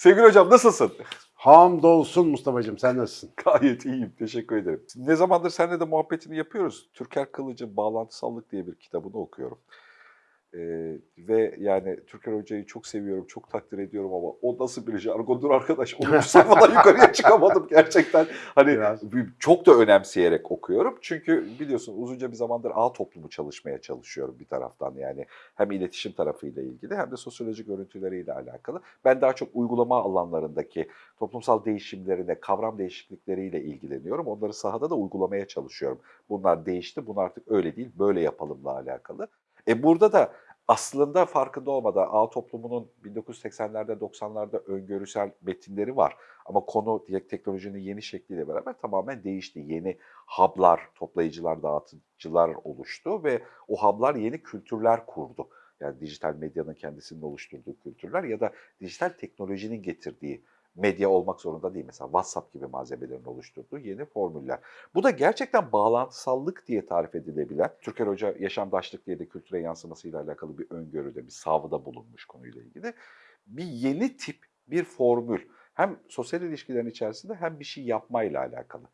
Sevgili hocam nasılsın? Hamdolsun Mustafa'cığım sen nasılsın? Gayet iyiyim. Teşekkür ederim. Ne zamandır seninle de muhabbetini yapıyoruz. Türker Kılıç'ın Bağlantısallık diye bir kitabını okuyorum. Ee, ve yani Türker Hoca'yı çok seviyorum, çok takdir ediyorum ama o nasıl bir jargondur arkadaş. 10. sayfadan yukarıya çıkamadım gerçekten. Hani Biraz. çok da önemseyerek okuyorum. Çünkü biliyorsun uzunca bir zamandır ağ toplumu çalışmaya çalışıyorum bir taraftan. Yani hem iletişim tarafıyla ilgili hem de sosyolojik örüntüleriyle alakalı. Ben daha çok uygulama alanlarındaki toplumsal değişimlerine, kavram değişiklikleriyle ilgileniyorum. Onları sahada da uygulamaya çalışıyorum. Bunlar değişti, bunlar artık öyle değil, böyle yapalımla alakalı. E burada da aslında farkında olmadan ağ toplumunun 1980'lerde 90'larda öngörüsel metinleri var. Ama konu teknolojinin yeni şekliyle beraber tamamen değişti. Yeni hub'lar, toplayıcılar, dağıtıcılar oluştu ve o hub'lar yeni kültürler kurdu. Yani dijital medyanın kendisinin oluşturduğu kültürler ya da dijital teknolojinin getirdiği medya olmak zorunda değil. Mesela WhatsApp gibi malzemelerin oluşturduğu yeni formüller. Bu da gerçekten bağlantısallık diye tarif edilebilen, Türker Hoca yaşamdaşlık diye de kültüre yansımasıyla alakalı bir öngörüde, bir savda bulunmuş konuyla ilgili. Bir yeni tip, bir formül. Hem sosyal ilişkilerin içerisinde hem bir şey yapmayla alakalı.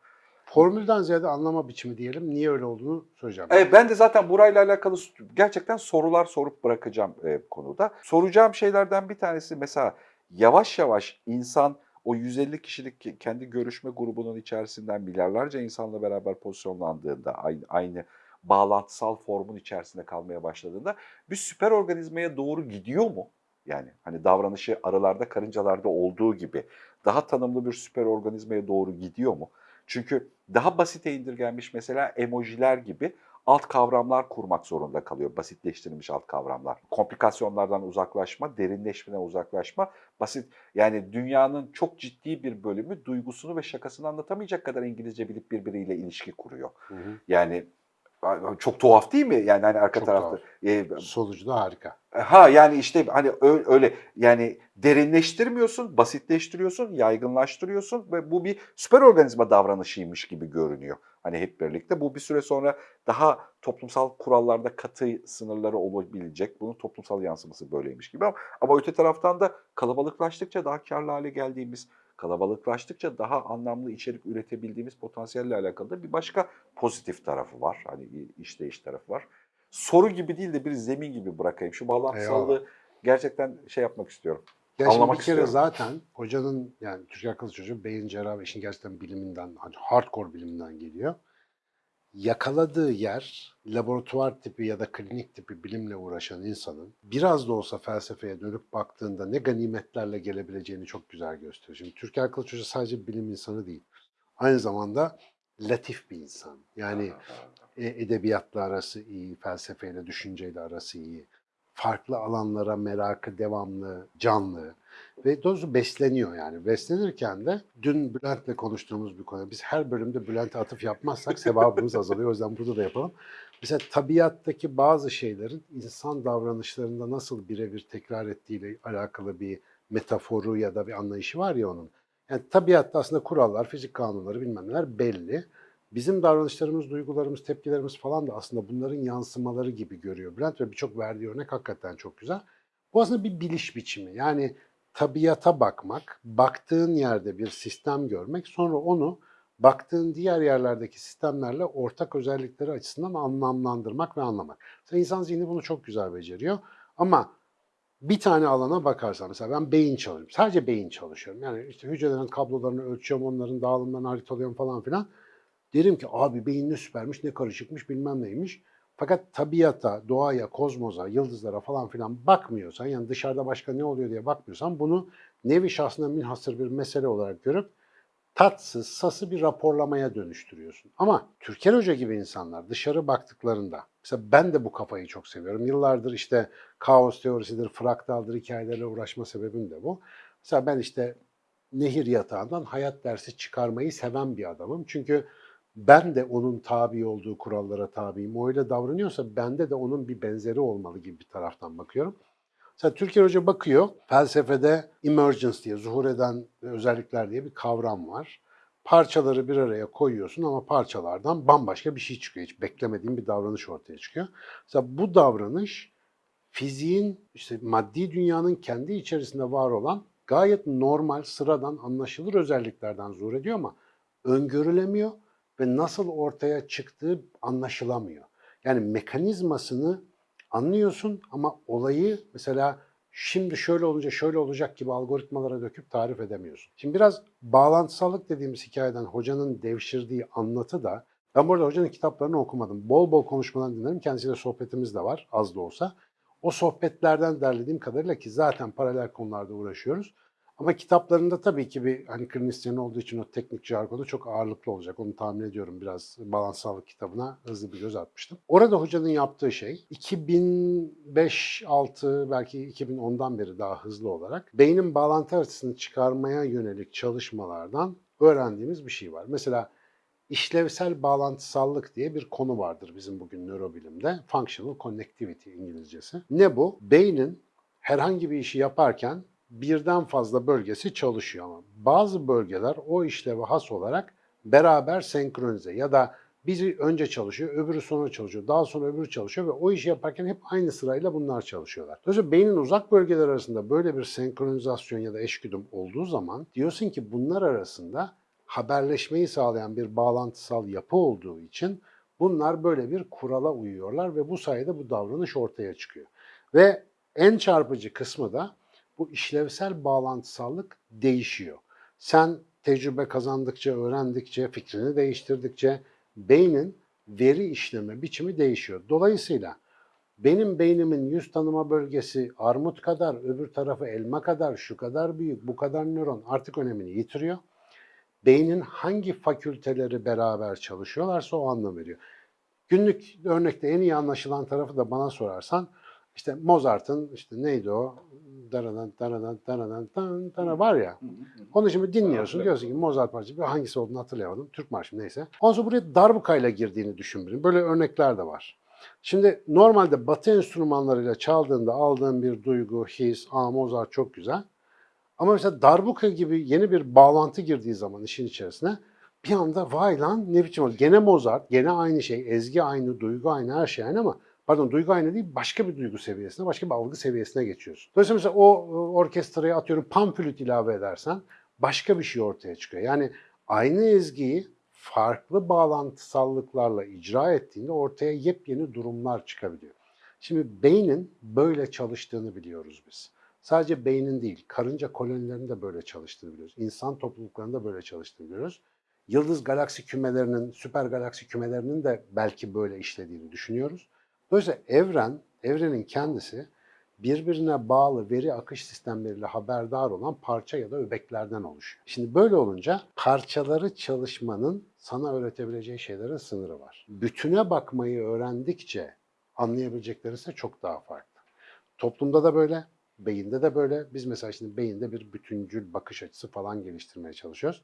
Formülden ziyade anlama biçimi diyelim. Niye öyle olduğunu söyleyeceğim. Evet, ben de zaten burayla alakalı gerçekten sorular sorup bırakacağım e, konuda. Soracağım şeylerden bir tanesi mesela yavaş yavaş insan o 150 kişilik kendi görüşme grubunun içerisinden milyarlarca insanla beraber pozisyonlandığında aynı, aynı bağlantısal formun içerisinde kalmaya başladığında bir süper organizmaya doğru gidiyor mu? Yani hani davranışı arılarda karıncalarda olduğu gibi daha tanımlı bir süper organizmaya doğru gidiyor mu? Çünkü daha basite indirgenmiş mesela emojiler gibi alt kavramlar kurmak zorunda kalıyor. Basitleştirilmiş alt kavramlar. Komplikasyonlardan uzaklaşma, derinleşmeden uzaklaşma, basit yani dünyanın çok ciddi bir bölümü duygusunu ve şakasını anlatamayacak kadar İngilizce bilip birbiriyle ilişki kuruyor. Hı hı. Yani çok tuhaf değil mi? Yani hani arka Çok tarafta. E, Sonucu da harika. Ha yani işte hani öyle yani derinleştirmiyorsun, basitleştiriyorsun, yaygınlaştırıyorsun ve bu bir süper organizma davranışıymış gibi görünüyor. Hani hep birlikte bu bir süre sonra daha toplumsal kurallarda katı sınırları olabilecek. Bunun toplumsal yansıması böyleymiş gibi ama, ama öte taraftan da kalabalıklaştıkça daha karlı hale geldiğimiz, kalabalıklaştıkça daha anlamlı içerik üretebildiğimiz potansiyelle alakalı da bir başka pozitif tarafı var. Hani işleyiş tarafı var soru gibi değil de bir zemin gibi bırakayım. Şu bağlantısallığı gerçekten şey yapmak istiyorum. Ya Anlamak bir kere istiyorum. zaten hocanın yani Türkiye Kılıç Hoca beyin cerrahı işin gerçekten biliminden, hani hardcore biliminden geliyor. Yakaladığı yer laboratuvar tipi ya da klinik tipi bilimle uğraşan insanın biraz da olsa felsefeye dönüp baktığında ne ganimetlerle gelebileceğini çok güzel gösteriyor. Şimdi Türkiye Kılıç Hoca sadece bilim insanı değil. Aynı zamanda latif bir insan. Yani e, edebiyatla arası iyi, felsefeyle, düşünceyle arası iyi. Farklı alanlara merakı devamlı, canlı ve doğrusu besleniyor yani. Beslenirken de dün Bülent'le konuştuğumuz bir konu. Biz her bölümde Bülent'e atıf yapmazsak sevabımız azalıyor. O yüzden burada da yapalım. Mesela tabiattaki bazı şeylerin insan davranışlarında nasıl birebir tekrar ettiğiyle alakalı bir metaforu ya da bir anlayışı var ya onun. Yani tabiatta aslında kurallar, fizik kanunları bilmem neler belli. Bizim davranışlarımız, duygularımız, tepkilerimiz falan da aslında bunların yansımaları gibi görüyor Bülent ve birçok verdiği örnek hakikaten çok güzel. Bu aslında bir biliş biçimi. Yani tabiata bakmak, baktığın yerde bir sistem görmek, sonra onu baktığın diğer yerlerdeki sistemlerle ortak özellikleri açısından anlamlandırmak ve anlamak. Mesela insan zihni bunu çok güzel beceriyor. Ama bir tane alana bakarsan mesela ben beyin çalışıyorum. Sadece beyin çalışıyorum. Yani işte hücrelerin kablolarını ölçüyorum, onların dağılımlarını haritalıyorum falan filan. Derim ki abi beyin ne süpermiş, ne karışıkmış bilmem neymiş. Fakat tabiata, doğaya, kozmoza, yıldızlara falan filan bakmıyorsan, yani dışarıda başka ne oluyor diye bakmıyorsan bunu nevi şahsına münhasır bir mesele olarak görüp tatsız, sası bir raporlamaya dönüştürüyorsun. Ama Türker Hoca gibi insanlar dışarı baktıklarında, mesela ben de bu kafayı çok seviyorum. Yıllardır işte kaos teorisidir, fraktaldır hikayelerle uğraşma sebebim de bu. Mesela ben işte nehir yatağından hayat dersi çıkarmayı seven bir adamım. Çünkü ben de onun tabi olduğu kurallara tabiyim. O öyle davranıyorsa bende de onun bir benzeri olmalı gibi bir taraftan bakıyorum. Mesela Türkiye Hoca bakıyor, felsefede emergence diye, zuhur eden özellikler diye bir kavram var. Parçaları bir araya koyuyorsun ama parçalardan bambaşka bir şey çıkıyor. Hiç beklemediğin bir davranış ortaya çıkıyor. Mesela bu davranış fiziğin, işte maddi dünyanın kendi içerisinde var olan gayet normal, sıradan, anlaşılır özelliklerden zuhur ediyor ama öngörülemiyor ve nasıl ortaya çıktığı anlaşılamıyor. Yani mekanizmasını anlıyorsun ama olayı mesela şimdi şöyle olunca şöyle olacak gibi algoritmalara döküp tarif edemiyorsun. Şimdi biraz bağlantısallık dediğimiz hikayeden hocanın devşirdiği anlatı da ben bu arada hocanın kitaplarını okumadım. Bol bol konuşmadan dinlerim. Kendisiyle sohbetimiz de var az da olsa. O sohbetlerden derlediğim kadarıyla ki zaten paralel konularda uğraşıyoruz. Ama kitaplarında tabii ki bir hani klinisyen olduğu için o teknik jargonu çok ağırlıklı olacak. Onu tahmin ediyorum biraz balansallık kitabına hızlı bir göz atmıştım. Orada hocanın yaptığı şey 2005-6 belki 2010'dan beri daha hızlı olarak beynin bağlantı haritasını çıkarmaya yönelik çalışmalardan öğrendiğimiz bir şey var. Mesela işlevsel bağlantısallık diye bir konu vardır bizim bugün nörobilimde. Functional Connectivity İngilizcesi. Ne bu? Beynin herhangi bir işi yaparken birden fazla bölgesi çalışıyor ama bazı bölgeler o işleve has olarak beraber senkronize ya da biri önce çalışıyor, öbürü sonra çalışıyor, daha sonra öbürü çalışıyor ve o işi yaparken hep aynı sırayla bunlar çalışıyorlar. Dolayısıyla beynin uzak bölgeler arasında böyle bir senkronizasyon ya da eşgüdüm olduğu zaman diyorsun ki bunlar arasında haberleşmeyi sağlayan bir bağlantısal yapı olduğu için bunlar böyle bir kurala uyuyorlar ve bu sayede bu davranış ortaya çıkıyor. Ve en çarpıcı kısmı da bu işlevsel bağlantısallık değişiyor. Sen tecrübe kazandıkça, öğrendikçe, fikrini değiştirdikçe beynin veri işleme biçimi değişiyor. Dolayısıyla benim beynimin yüz tanıma bölgesi armut kadar, öbür tarafı elma kadar, şu kadar büyük, bu kadar nöron artık önemini yitiriyor. Beynin hangi fakülteleri beraber çalışıyorlarsa o anlam veriyor. Günlük örnekte en iyi anlaşılan tarafı da bana sorarsan işte Mozart'ın işte neydi o? Daradan daradan daradan dan dara var ya. Onu şimdi dinliyorsun. Diyorsun ki Mozart parçası bir hangisi olduğunu hatırlayamadım. Türk marşı neyse. Ondan sonra buraya darbukayla girdiğini düşün birinin. Böyle örnekler de var. Şimdi normalde batı enstrümanlarıyla çaldığında aldığın bir duygu, his, aa Mozart çok güzel. Ama mesela darbuka gibi yeni bir bağlantı girdiği zaman işin içerisine bir anda vay lan ne biçim oldu. Gene Mozart, gene aynı şey, ezgi aynı, duygu aynı, her şey aynı ama pardon duygu aynı değil başka bir duygu seviyesine, başka bir algı seviyesine geçiyorsun. Dolayısıyla mesela o orkestraya atıyorum panflüt ilave edersen başka bir şey ortaya çıkıyor. Yani aynı ezgiyi farklı bağlantısallıklarla icra ettiğinde ortaya yepyeni durumlar çıkabiliyor. Şimdi beynin böyle çalıştığını biliyoruz biz. Sadece beynin değil, karınca kolonilerinin de böyle çalıştığını biliyoruz. İnsan topluluklarında böyle çalıştığını biliyoruz. Yıldız galaksi kümelerinin, süper galaksi kümelerinin de belki böyle işlediğini düşünüyoruz. Dolayısıyla evren, evrenin kendisi birbirine bağlı veri akış sistemleriyle haberdar olan parça ya da öbeklerden oluşuyor. Şimdi böyle olunca parçaları çalışmanın sana öğretebileceği şeylerin sınırı var. Bütüne bakmayı öğrendikçe anlayabilecekleri ise çok daha farklı. Toplumda da böyle, beyinde de böyle. Biz mesela şimdi beyinde bir bütüncül bakış açısı falan geliştirmeye çalışıyoruz.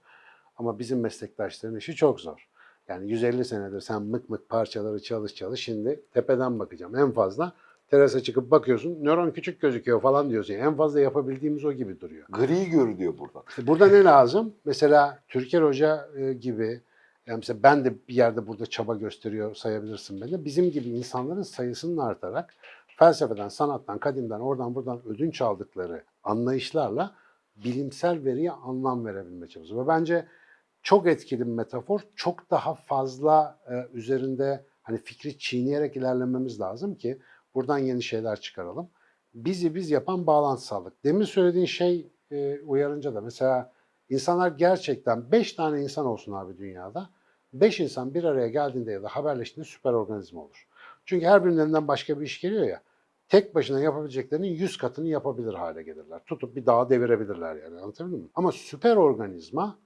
Ama bizim meslektaşların işi çok zor. Yani 150 senedir sen mık mık parçaları çalış çalış şimdi tepeden bakacağım. En fazla terasa çıkıp bakıyorsun nöron küçük gözüküyor falan diyorsun. En fazla yapabildiğimiz o gibi duruyor. Gri görünüyor buradan. İşte burada ne lazım? Mesela Türker Hoca e, gibi yani mesela ben de bir yerde burada çaba gösteriyor sayabilirsin beni. Bizim gibi insanların sayısının artarak felsefeden, sanattan, kadimden, oradan buradan ödünç aldıkları anlayışlarla bilimsel veriye anlam verebilme çabası. Ve bence çok etkili bir metafor. Çok daha fazla e, üzerinde hani fikri çiğneyerek ilerlememiz lazım ki buradan yeni şeyler çıkaralım. Bizi biz yapan bağlantısallık. Demin söylediğin şey e, uyarınca da mesela insanlar gerçekten 5 tane insan olsun abi dünyada. 5 insan bir araya geldiğinde ya da haberleştiğinde süper organizma olur. Çünkü her birilerinden başka bir iş geliyor ya. Tek başına yapabileceklerinin 100 katını yapabilir hale gelirler. Tutup bir dağı devirebilirler yani anlatabildim mi? Ama süper organizma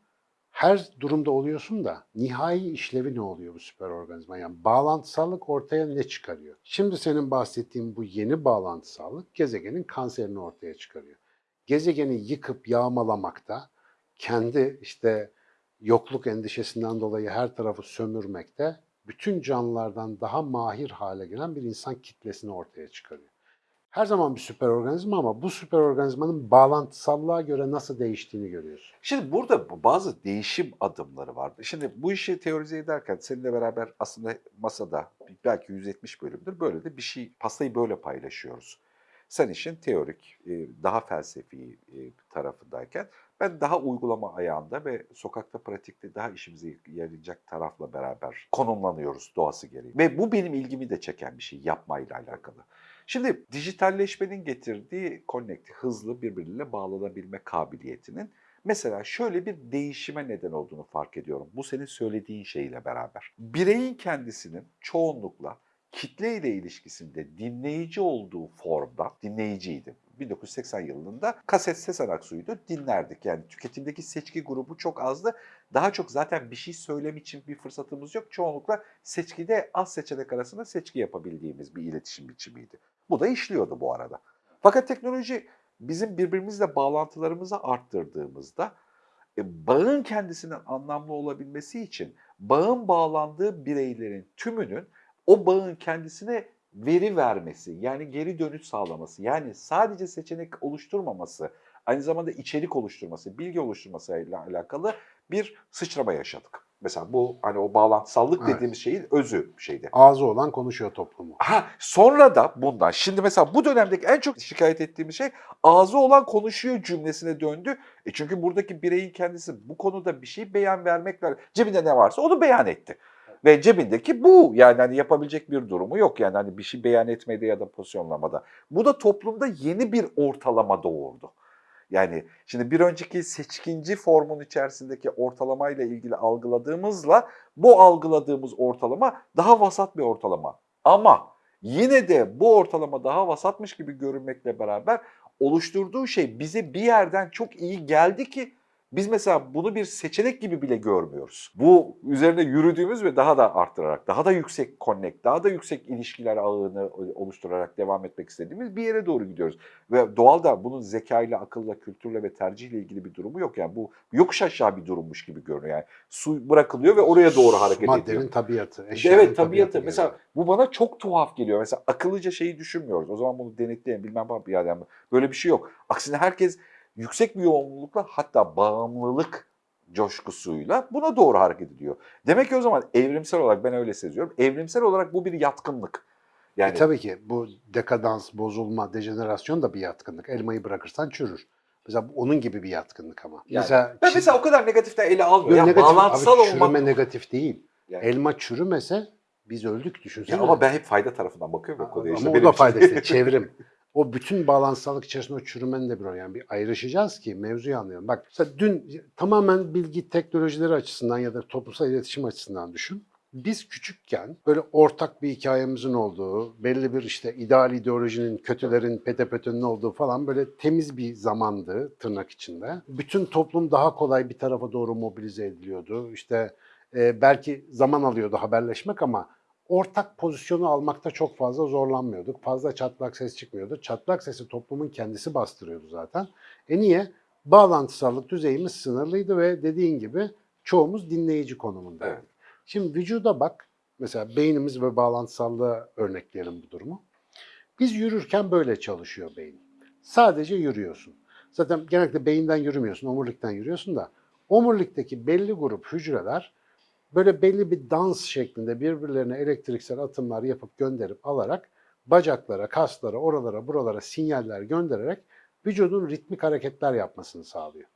her durumda oluyorsun da nihai işlevi ne oluyor bu süper organizma? Yani bağlantısallık ortaya ne çıkarıyor? Şimdi senin bahsettiğin bu yeni bağlantısallık gezegenin kanserini ortaya çıkarıyor. Gezegeni yıkıp yağmalamakta, kendi işte yokluk endişesinden dolayı her tarafı sömürmekte bütün canlılardan daha mahir hale gelen bir insan kitlesini ortaya çıkarıyor. Her zaman bir süper organizma ama bu süper organizmanın bağlantısallığa göre nasıl değiştiğini görüyorsun. Şimdi burada bu- bazı değişim adımları var. Şimdi bu işi teorize ederken seninle beraber aslında masada belki 170 bölümdür böyle de bir şey, pastayı böyle paylaşıyoruz. Sen işin teorik, e, daha felsefi e, tarafındayken ben daha uygulama ayağında ve sokakta pratikte daha işimize yarayacak tarafla beraber konumlanıyoruz doğası gereği. Ve bu benim ilgimi de çeken bir şey yapmayla alakalı. Şimdi dijitalleşmenin getirdiği connect, hızlı birbiriyle bağlanabilme kabiliyetinin mesela şöyle bir değişime neden olduğunu fark ediyorum. Bu senin söylediğin şeyle beraber. Bireyin kendisinin çoğunlukla kitle ile ilişkisinde dinleyici olduğu formda dinleyiciydi. 1980 yılında kaset Sezen Aksu'ydu dinlerdik. Yani tüketimdeki seçki grubu çok azdı. Daha çok zaten bir şey söylem için bir fırsatımız yok. Çoğunlukla seçkide az seçenek arasında seçki yapabildiğimiz bir iletişim biçimiydi. Bu da işliyordu bu arada. Fakat teknoloji bizim birbirimizle bağlantılarımızı arttırdığımızda e, bağın kendisinin anlamlı olabilmesi için bağın bağlandığı bireylerin tümünün o bağın kendisine veri vermesi, yani geri dönüş sağlaması, yani sadece seçenek oluşturmaması, aynı zamanda içerik oluşturması, bilgi oluşturmasıyla alakalı bir sıçrama yaşadık. Mesela bu hani o bağlantısallık Evet. dediğimiz şeyin özü şeydi. Ağzı olan konuşuyor toplumu. Ha, sonra da bundan, şimdi mesela bu dönemdeki en çok şikayet ettiğimiz şey ağzı olan konuşuyor cümlesine döndü. E çünkü buradaki bireyin kendisi bu konuda bir şey beyan vermekle, cebinde ne varsa onu beyan etti. Ve cebindeki bu yani hani yapabilecek bir durumu yok yani hani bir şey beyan etmede ya da pozisyonlamada. Bu da toplumda yeni bir ortalama doğurdu. Yani şimdi bir önceki seçkinci formun içerisindeki ortalamayla ilgili algıladığımızla bu algıladığımız ortalama daha vasat bir ortalama. Ama yine de bu ortalama daha vasatmış gibi görünmekle beraber oluşturduğu şey bize bir yerden çok iyi geldi ki biz mesela bunu bir seçenek gibi bile görmüyoruz. Bu üzerine yürüdüğümüz ve daha da arttırarak, daha da yüksek connect, daha da yüksek ilişkiler ağını oluşturarak devam etmek istediğimiz bir yere doğru gidiyoruz. Ve doğal da bunun zekayla, akılla, kültürle ve tercihle ilgili bir durumu yok. Yani bu yokuş aşağı bir durummuş gibi görünüyor. Yani su bırakılıyor ve oraya doğru hareket ediyor. Maddenin tabiatı. Evet tabiatı. tabiatı Mesela geliyor. bu bana çok tuhaf geliyor. Mesela akıllıca şeyi düşünmüyoruz. O zaman bunu denetleyin bilmem ne yani yani böyle bir şey yok. Aksine herkes yüksek bir yoğunlukla hatta bağımlılık coşkusuyla buna doğru hareket ediyor. Demek ki o zaman evrimsel olarak ben öyle seziyorum. Evrimsel olarak bu bir yatkınlık. Yani E tabii ki bu dekadans, bozulma, dejenerasyon da bir yatkınlık. Elmayı bırakırsan çürür. Mesela onun gibi bir yatkınlık ama. Yani mesela ben mesela o kadar negatiften ele almıyorum. Yani negatif, bağlantısal abi, olmak. çürüme negatif değil. Yani- Elma çürümese biz öldük düşünsene. Ya ama ben hep fayda tarafından bakıyorum ya konuya. Ama İşte o da için- fayda işte çevrim. O bütün bağlantısallık içerisinde o çürümenin de bir. Yani bir ayrışacağız ki mevzuyu anlayalım. Bak dün tamamen bilgi teknolojileri açısından ya da toplumsal iletişim açısından düşün. Biz küçükken böyle ortak bir hikayemizin olduğu, belli bir işte ideal ideolojinin, kötülerin, petepötünün olduğu falan böyle temiz bir zamandı tırnak içinde. Bütün toplum daha kolay bir tarafa doğru mobilize ediliyordu. İşte e, belki zaman alıyordu haberleşmek ama ortak pozisyonu almakta çok fazla zorlanmıyorduk. Fazla çatlak ses çıkmıyordu. Çatlak sesi toplumun kendisi bastırıyordu zaten. E niye? Bağlantısallık düzeyimiz sınırlıydı ve dediğin gibi çoğumuz dinleyici konumundaydı. Evet. Şimdi vücuda bak. Mesela beynimiz ve bağlantısallığa örnekleyelim bu durumu. Biz yürürken böyle çalışıyor beyin. Sadece yürüyorsun. Zaten genellikle beyinden yürümüyorsun, omurilikten yürüyorsun da omurilikteki belli grup hücreler böyle belli bir dans şeklinde birbirlerine elektriksel atımlar yapıp gönderip alarak bacaklara, kaslara, oralara, buralara sinyaller göndererek vücudun ritmik hareketler yapmasını sağlıyor.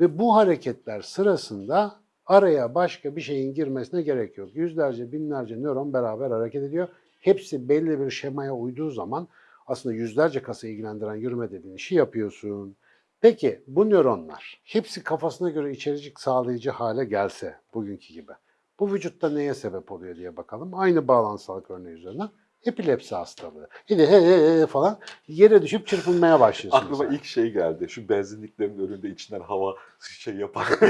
Ve bu hareketler sırasında araya başka bir şeyin girmesine gerek yok. Yüzlerce, binlerce nöron beraber hareket ediyor. Hepsi belli bir şemaya uyduğu zaman aslında yüzlerce kası ilgilendiren yürüme dediğin işi yapıyorsun. Peki bu nöronlar hepsi kafasına göre içericik sağlayıcı hale gelse bugünkü gibi. Bu vücutta neye sebep oluyor diye bakalım. Aynı bağlantısallık örneği üzerinden. Epilepsi hastalığı. De he he he falan yere düşüp çırpınmaya başlıyorsun. Aklıma mesela. ilk şey geldi. Şu benzinliklerin önünde içinden hava şey yapar.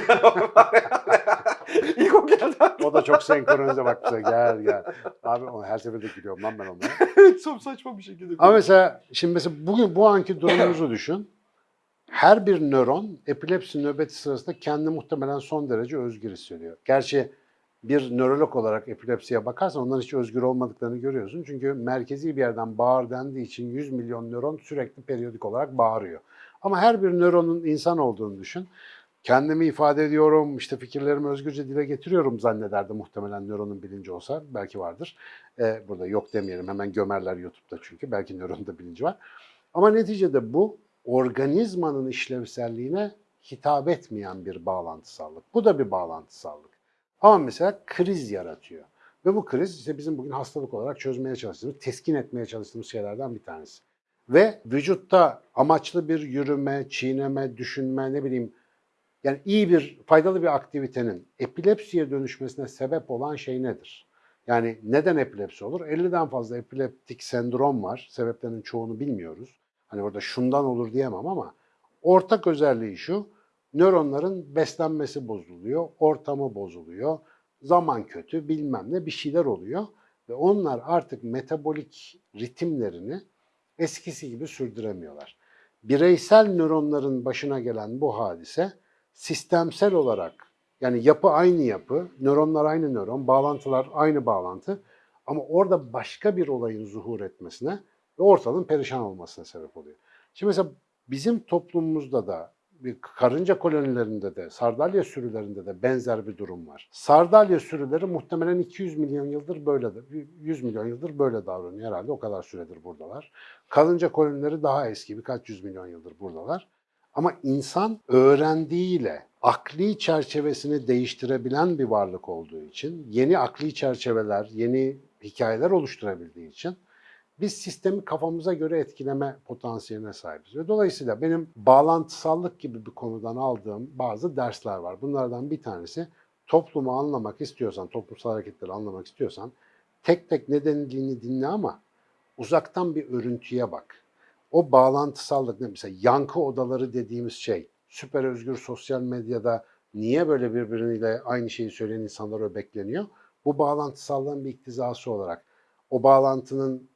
ilk o geldi. O da çok senkronize bak bize gel gel. Abi onu her seferinde gülüyorum lan ben onlara. evet çok saçma bir şekilde. Ama mesela şimdi mesela bugün bu anki durumumuzu düşün. Her bir nöron epilepsi nöbeti sırasında kendi muhtemelen son derece özgür hissediyor. Gerçi bir nörolog olarak epilepsiye bakarsan onların hiç özgür olmadıklarını görüyorsun. Çünkü merkezi bir yerden bağır dendiği için 100 milyon nöron sürekli periyodik olarak bağırıyor. Ama her bir nöronun insan olduğunu düşün. Kendimi ifade ediyorum, işte fikirlerimi özgürce dile getiriyorum zannederdi muhtemelen nöronun bilinci olsa. Belki vardır. Ee, burada yok demeyelim, hemen gömerler YouTube'da çünkü. Belki nöronun da bilinci var. Ama neticede bu organizmanın işlevselliğine hitap etmeyen bir bağlantısallık. Bu da bir bağlantısallık. Ama mesela kriz yaratıyor. Ve bu kriz işte bizim bugün hastalık olarak çözmeye çalıştığımız, teskin etmeye çalıştığımız şeylerden bir tanesi. Ve vücutta amaçlı bir yürüme, çiğneme, düşünme, ne bileyim yani iyi bir, faydalı bir aktivitenin epilepsiye dönüşmesine sebep olan şey nedir? Yani neden epilepsi olur? 50'den fazla epileptik sendrom var. Sebeplerinin çoğunu bilmiyoruz. Hani orada şundan olur diyemem ama ortak özelliği şu. Nöronların beslenmesi bozuluyor, ortamı bozuluyor, zaman kötü, bilmem ne bir şeyler oluyor ve onlar artık metabolik ritimlerini eskisi gibi sürdüremiyorlar. Bireysel nöronların başına gelen bu hadise sistemsel olarak yani yapı aynı yapı, nöronlar aynı nöron, bağlantılar aynı bağlantı ama orada başka bir olayın zuhur etmesine ve ortalığın perişan olmasına sebep oluyor. Şimdi mesela bizim toplumumuzda da bir karınca kolonilerinde de, sardalya sürülerinde de benzer bir durum var. Sardalya sürüleri muhtemelen 200 milyon yıldır böyle, 100 milyon yıldır böyle davranıyor herhalde. O kadar süredir buradalar. Karınca kolonileri daha eski, birkaç yüz milyon yıldır buradalar. Ama insan öğrendiğiyle akli çerçevesini değiştirebilen bir varlık olduğu için, yeni akli çerçeveler, yeni hikayeler oluşturabildiği için biz sistemi kafamıza göre etkileme potansiyeline sahibiz. Ve dolayısıyla benim bağlantısallık gibi bir konudan aldığım bazı dersler var. Bunlardan bir tanesi toplumu anlamak istiyorsan, toplumsal hareketleri anlamak istiyorsan tek tek ne denildiğini dinle ama uzaktan bir örüntüye bak. O bağlantısallık ne mesela yankı odaları dediğimiz şey süper özgür sosyal medyada niye böyle birbiriyle aynı şeyi söyleyen insanlar öbekleniyor? Bu bağlantısallığın bir iktizası olarak o bağlantının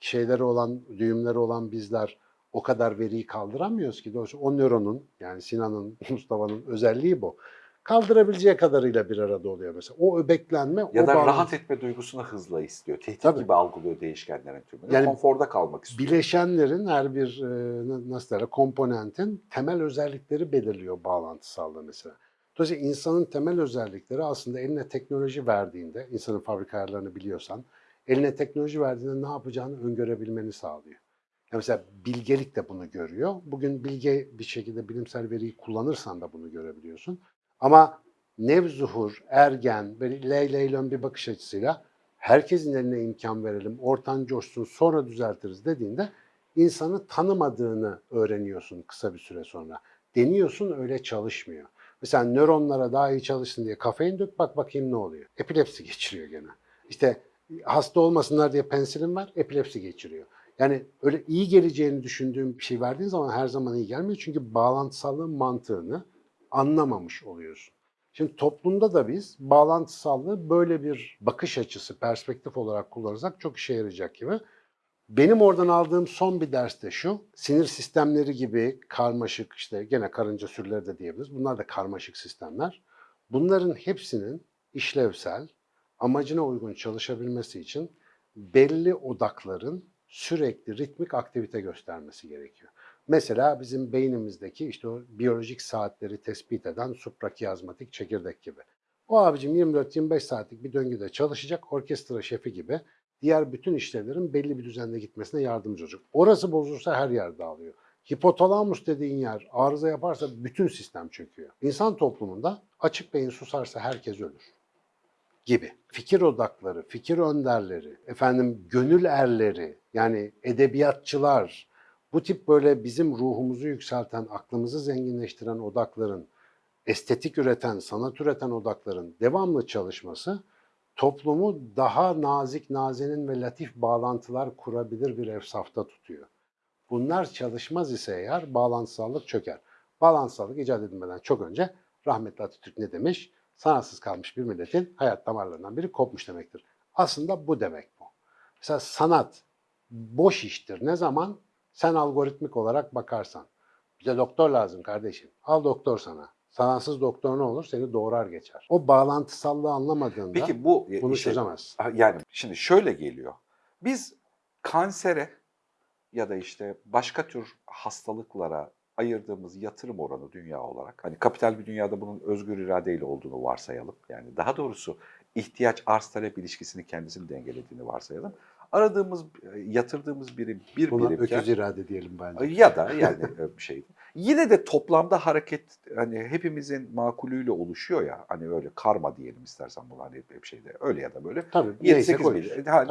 şeyleri olan, düğümleri olan bizler o kadar veriyi kaldıramıyoruz ki. Dolayısıyla o nöronun yani Sinan'ın, Mustafa'nın özelliği bu. Kaldırabileceği kadarıyla bir arada oluyor mesela. O öbeklenme, Ya o da bağlantı- rahat etme duygusunu hızla istiyor. Tehdit Tabii. gibi algılıyor değişkenlerin tümünü. Yani Konforda kalmak istiyor. bileşenlerin her bir e, nasıl derler komponentin temel özellikleri belirliyor bağlantısallığı mesela. Dolayısıyla insanın temel özellikleri aslında eline teknoloji verdiğinde, insanın fabrika ayarlarını biliyorsan, eline teknoloji verdiğinde ne yapacağını öngörebilmeni sağlıyor. Yani mesela bilgelik de bunu görüyor. Bugün bilge bir şekilde bilimsel veriyi kullanırsan da bunu görebiliyorsun. Ama nevzuhur, ergen, böyle ley leylon bir bakış açısıyla herkesin eline imkan verelim, ortan coşsun sonra düzeltiriz dediğinde insanı tanımadığını öğreniyorsun kısa bir süre sonra. Deniyorsun öyle çalışmıyor. Mesela nöronlara daha iyi çalışsın diye kafein dök bak bakayım ne oluyor. Epilepsi geçiriyor gene. İşte hasta olmasınlar diye pensilin var, epilepsi geçiriyor. Yani öyle iyi geleceğini düşündüğün bir şey verdiğin zaman her zaman iyi gelmiyor. Çünkü bağlantısallığın mantığını anlamamış oluyorsun. Şimdi toplumda da biz bağlantısallığı böyle bir bakış açısı, perspektif olarak kullanırsak çok işe yarayacak gibi. Benim oradan aldığım son bir ders de şu, sinir sistemleri gibi karmaşık, işte gene karınca sürüleri de diyebiliriz. Bunlar da karmaşık sistemler. Bunların hepsinin işlevsel, amacına uygun çalışabilmesi için belli odakların sürekli ritmik aktivite göstermesi gerekiyor. Mesela bizim beynimizdeki işte o biyolojik saatleri tespit eden suprakiyazmatik çekirdek gibi. O abicim 24-25 saatlik bir döngüde çalışacak orkestra şefi gibi diğer bütün işlevlerin belli bir düzende gitmesine yardımcı olacak. Orası bozulursa her yer dağılıyor. Hipotalamus dediğin yer arıza yaparsa bütün sistem çöküyor. İnsan toplumunda açık beyin susarsa herkes ölür gibi. Fikir odakları, fikir önderleri, efendim gönül erleri, yani edebiyatçılar, bu tip böyle bizim ruhumuzu yükselten, aklımızı zenginleştiren odakların, estetik üreten, sanat üreten odakların devamlı çalışması toplumu daha nazik, nazenin ve latif bağlantılar kurabilir bir efsafta tutuyor. Bunlar çalışmaz ise eğer bağlantısallık çöker. Bağlantısallık icat edilmeden çok önce rahmetli Atatürk ne demiş? Sanatsız kalmış bir milletin hayat damarlarından biri kopmuş demektir. Aslında bu demek bu. Mesela sanat boş iştir. Ne zaman? Sen algoritmik olarak bakarsan. Bize doktor lazım kardeşim. Al doktor sana. Sanatsız doktor ne olur? Seni doğrar geçer. O bağlantısallığı anlamadığında Peki bu bunu işte- çözemez. Yani şimdi şöyle geliyor. Biz kansere ya da işte başka tür hastalıklara ayırdığımız yatırım oranı dünya olarak hani kapital bir dünyada bunun özgür iradeyle olduğunu varsayalım. Yani daha doğrusu ihtiyaç arz talep ilişkisini kendisini dengelediğini varsayalım. Aradığımız, yatırdığımız birim bir Buna birimken öküz irade diyelim bence. ya da yani e, bir şey. Yine de toplamda hareket hani hepimizin makulüyle oluşuyor ya hani öyle karma diyelim istersen bunlar hani hep şeyde öyle ya da böyle Tabii neyse 7-8 koyuyoruz. bin. Ha,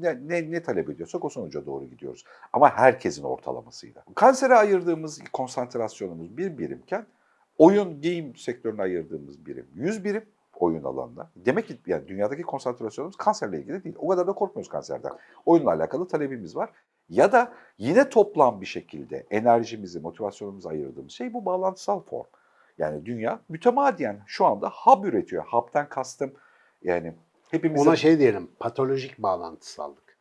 ne, ne, ne talep ediyorsak o sonuca doğru gidiyoruz. Ama herkesin ortalamasıyla. Kansere ayırdığımız konsantrasyonumuz bir birimken oyun, game sektörüne ayırdığımız birim 100 birim oyun alanında. Demek ki yani dünyadaki konsantrasyonumuz kanserle ilgili değil. O kadar da korkmuyoruz kanserden. Oyunla alakalı talebimiz var. Ya da yine toplam bir şekilde enerjimizi, motivasyonumuzu ayırdığımız şey bu bağlantısal form. Yani dünya mütemadiyen şu anda hub üretiyor. Hub'tan kastım yani hepimizin... Ona şey diyelim, patolojik bağlantısallık.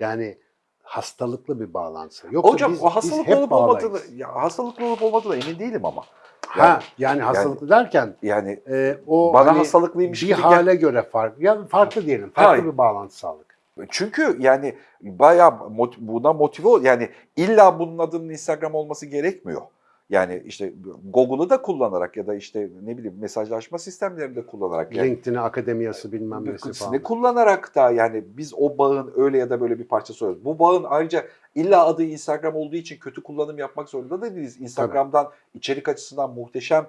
Yani hastalıklı bir bağlantısı. Yoksa Hocam biz, o hastalık biz hep olup olmadığını, ya hastalıklı olup olmadığına emin değilim ama. Ha, yani hastalıklı derken Yani e, o bana hani hastalığıymış bir gibi hale göre farklı. Ya farklı diyelim, farklı Hayır. bir bağlantısallık. Çünkü yani bayağı mot- buna motive ol yani illa bunun adının Instagram olması gerekmiyor. Yani işte Google'ı da kullanarak ya da işte ne bileyim mesajlaşma sistemlerini de kullanarak yani LinkedIn'i akademiyası bilmem nesi falan. kullanarak da yani biz o bağın öyle ya da böyle bir parçası oluyoruz. Bu bağın ayrıca illa adı Instagram olduğu için kötü kullanım yapmak zorunda da değiliz. Instagram'dan içerik açısından muhteşem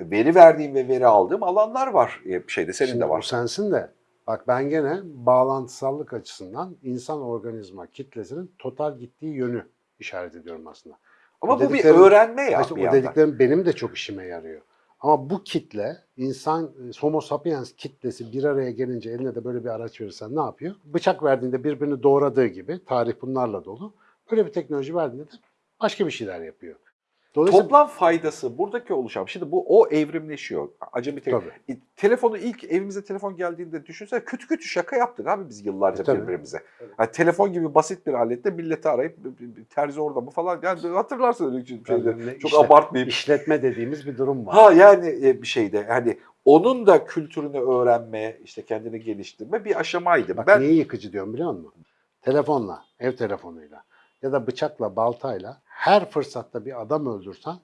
veri verdiğim ve veri aldığım alanlar var. E, Şeyde senin Şimdi de bu var. sensin de bak ben gene bağlantısallık açısından insan organizma kitlesinin total gittiği yönü işaret ediyorum aslında. Ama o bu bir öğrenme ya İşte bir o yandan. dediklerim benim de çok işime yarıyor. Ama bu kitle, insan, e, homo sapiens kitlesi bir araya gelince eline de böyle bir araç verirsen ne yapıyor? Bıçak verdiğinde birbirini doğradığı gibi, tarih bunlarla dolu. Böyle bir teknoloji verdiğinde de başka bir şeyler yapıyor. Dolayısıyla Toplam faydası buradaki oluşan. Şimdi bu o evrimleşiyor. Acemi te- Tabii. Telefonu ilk evimize telefon geldiğinde düşünsene kötü kötü şaka yaptık abi biz yıllarca E, tabii. birbirimize. Yani telefon gibi basit bir alette milleti arayıp "B- b- b- terzi orada mı falan yani hatırlarsın öyle şeyleri. Çok işte- abartmayayım. işletme dediğimiz bir durum var. Ha yani e, bir şeyde hani onun da kültürünü öğrenme, işte kendini geliştirme bir aşamaydı. Bak ben niye yıkıcı diyorum biliyor musun? Telefonla, ev telefonuyla ya da bıçakla, baltayla her fırsatta bir adam öldürsen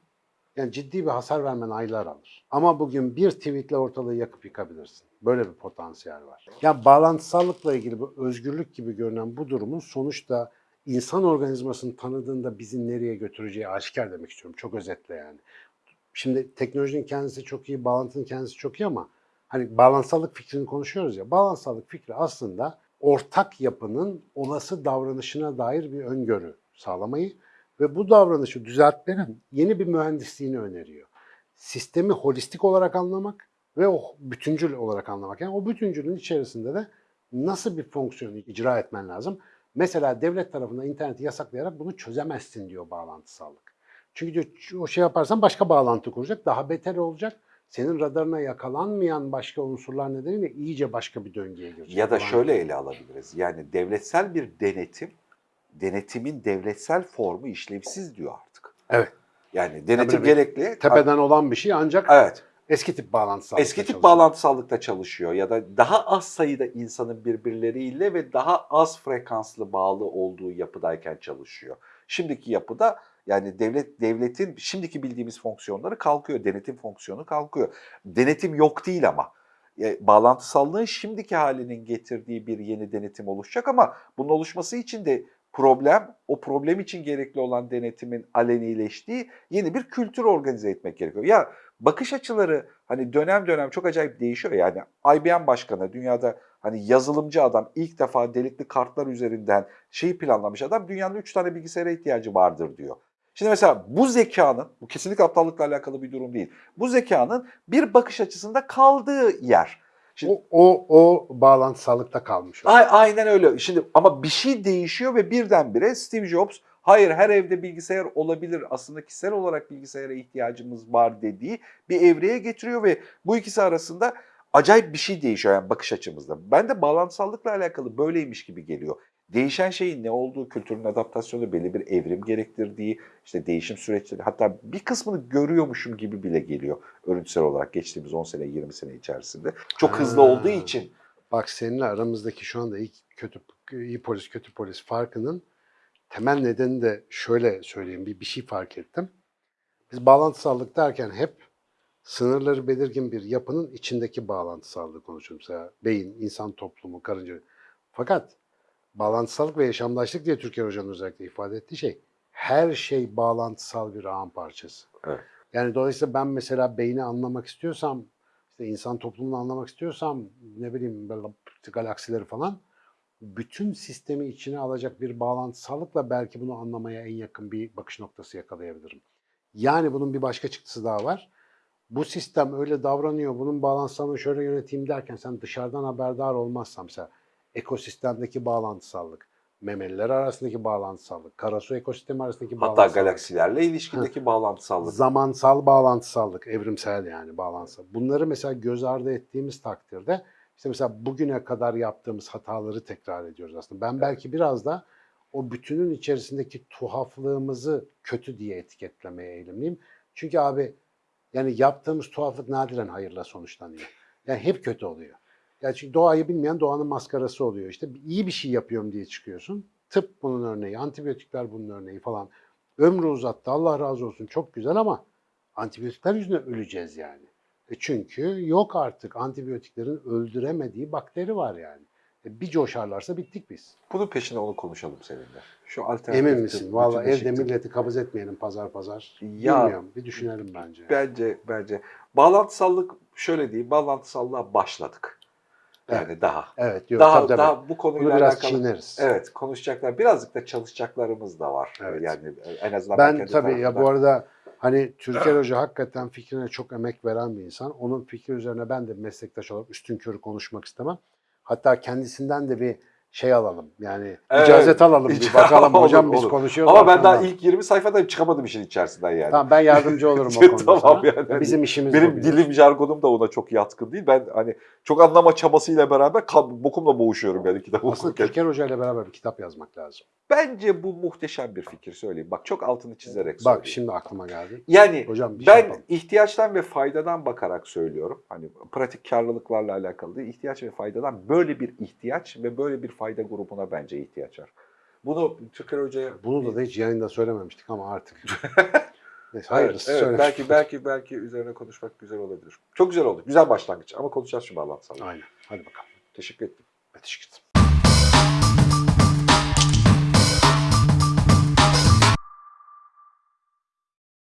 yani ciddi bir hasar vermen aylar alır. Ama bugün bir tweetle ortalığı yakıp yıkabilirsin. Böyle bir potansiyel var. Ya bağlantısallıkla ilgili bu özgürlük gibi görünen bu durumun sonuçta insan organizmasını tanıdığında bizi nereye götüreceği aşikar demek istiyorum. Çok özetle yani. Şimdi teknolojinin kendisi çok iyi, bağlantının kendisi çok iyi ama hani bağlantısallık fikrini konuşuyoruz ya. Bağlantısallık fikri aslında ortak yapının olası davranışına dair bir öngörü sağlamayı ve bu davranışı düzeltmenin yeni bir mühendisliğini öneriyor. Sistemi holistik olarak anlamak ve o bütüncül olarak anlamak. Yani o bütüncülün içerisinde de nasıl bir fonksiyonu icra etmen lazım? Mesela devlet tarafından interneti yasaklayarak bunu çözemezsin diyor bağlantısallık. Çünkü diyor o şey yaparsan başka bağlantı kuracak, daha beter olacak. Senin radarına yakalanmayan başka unsurlar nedeniyle iyice başka bir döngüye girecek. ya da şöyle ele alabiliriz. Yani devletsel bir denetim, denetimin devletsel formu işlevsiz diyor artık. Evet. Yani denetim Tabii, gerekli. Tepeden olan bir şey ancak Evet. eski tip bağlantısallıkta Eski tip çalışıyor. bağlantısallıkta çalışıyor ya da daha az sayıda insanın birbirleriyle ve daha az frekanslı bağlı olduğu yapıdayken çalışıyor. Şimdiki yapıda yani devlet devletin şimdiki bildiğimiz fonksiyonları kalkıyor. Denetim fonksiyonu kalkıyor. Denetim yok değil ama. E, Bağlantısallığın şimdiki halinin getirdiği bir yeni denetim oluşacak ama bunun oluşması için de problem, o problem için gerekli olan denetimin alenileştiği yeni bir kültür organize etmek gerekiyor. Ya bakış açıları hani dönem dönem çok acayip değişiyor. Yani IBM başkanı dünyada hani yazılımcı adam ilk defa delikli kartlar üzerinden şeyi planlamış adam dünyanın 3 tane bilgisayara ihtiyacı vardır diyor. Şimdi mesela bu zekanın, bu kesinlikle aptallıkla alakalı bir durum değil. Bu zekanın bir bakış açısında kaldığı yer. Şimdi, O, o, o bağlantısallıkta kalmış. o. A- aynen öyle. Şimdi ama bir şey değişiyor ve birdenbire Steve Jobs hayır her evde bilgisayar olabilir aslında kişisel olarak bilgisayara ihtiyacımız var dediği bir evreye getiriyor ve bu ikisi arasında acayip bir şey değişiyor yani bakış açımızda. Ben de bağlantısallıkla alakalı böyleymiş gibi geliyor. Değişen şeyin ne olduğu, kültürün adaptasyonu, belli bir evrim gerektirdiği, işte değişim süreçleri hatta bir kısmını görüyormuşum gibi bile geliyor örüntüsel olarak geçtiğimiz 10 sene 20 sene içerisinde. Çok hızlı Ha. olduğu için Bak seninle aramızdaki şu anda iyi, kötü, iyi polis kötü polis farkının temel nedeni de şöyle söyleyeyim bir, bir şey fark ettim. Biz bağlantısallık derken hep sınırları belirgin bir yapının içindeki bağlantısallığı konuşuyoruz. Mesela beyin, insan toplumu, karınca. Fakat bağlantısallık ve yaşamdaşlık diye Türker Hoca'nın özellikle ifade ettiği şey her şey bağlantısal bir ağın parçası. Evet. Yani dolayısıyla ben mesela beyni anlamak istiyorsam, işte insan toplumunu anlamak istiyorsam ne bileyim böyle galaksileri falan bütün sistemi içine alacak bir bağlantısallıkla belki bunu anlamaya en yakın bir bakış noktası yakalayabilirim. Yani bunun bir başka çıktısı daha var. Bu sistem öyle davranıyor, bunun bağlantısını şöyle yöneteyim derken sen dışarıdan haberdar olmazsan mesela ekosistemdeki bağlantısallık, memeliler arasındaki bağlantısallık, karasu ekosistemi arasındaki Hatta bağlantısallık. galaksilerle ilişkideki bağlantısallık. Zamansal bağlantısallık, evrimsel yani bağlantısal. Bunları mesela göz ardı ettiğimiz takdirde işte mesela bugüne kadar yaptığımız hataları tekrar ediyoruz aslında. Ben belki biraz da o bütünün içerisindeki tuhaflığımızı kötü diye etiketlemeye eğilimliyim. Çünkü abi yani yaptığımız tuhaflık nadiren hayırla sonuçlanıyor. Yani hep kötü oluyor. Yani çünkü doğayı bilmeyen doğanın maskarası oluyor. İşte iyi bir şey yapıyorum diye çıkıyorsun. Tıp bunun örneği, antibiyotikler bunun örneği falan. Ömrü uzattı Allah razı olsun çok güzel ama antibiyotikler yüzünden öleceğiz yani. E çünkü yok artık antibiyotiklerin öldüremediği bakteri var yani. E bir coşarlarsa bittik biz. Bunun peşine onu konuşalım seninle. Şu alternatif Emin misin? bütünleşik evde milleti kabız etmeyelim pazar pazar. Ya- Bilmiyorum. Bir düşünelim bence. Bence bence bağlantısallık şöyle diyeyim bağlantısallığa başladık. Yani daha. Evet. Yok, daha tabii, daha bu Bunu konuyla biraz alakalı. çiğneriz. Evet konuşacaklar. Birazcık da çalışacaklarımız da var. Evet. Yani en azından Ben kendi tabii ya bu arada hani Türker Hoca hakikaten fikrine çok emek veren bir insan. Onun fikri üzerine ben de meslektaş olarak üstün körü konuşmak istemem. Hatta kendisinden de bir şey alalım. Yani Evet. icazet alalım bir bakalım Olur, hocam biz olur. konuşuyoruz. Ama ben daha ilk 20 sayfada çıkamadım işin içerisinden yani. Tamam ben yardımcı olurum o konuda Tamam yani. Bizim işimiz bu Benim biliyorsun. dilim jargonum da ona çok yatkın değil. Ben hani çok anlama çabasıyla beraber bokumla boğuşuyorum yani kitap Aslında okurken. Türker Hoca ile beraber bir kitap yazmak lazım. Bence bu muhteşem bir fikir söyleyeyim. Bak çok altını çizerek söyleyeyim. Bak şimdi aklıma geldi. Yani Hocam şey ben yapalım. ihtiyaçtan ve faydadan bakarak söylüyorum. Hani pratik karlılıklarla alakalı değil. ihtiyaç ve faydadan böyle bir ihtiyaç ve böyle bir fayda grubuna bence ihtiyaç var. Bunu Türker Hoca'ya... Bunu da, da hiç yayında söylememiştik ama artık. Neyse Evet, hayırlısı evet, söyle. belki belki belki üzerine konuşmak güzel olabilir. Çok güzel oldu. Güzel başlangıç ama konuşacağız şu bağlantısal. Aynen. Hadi bakalım. Teşekkür ettim. Teşekkür ederim.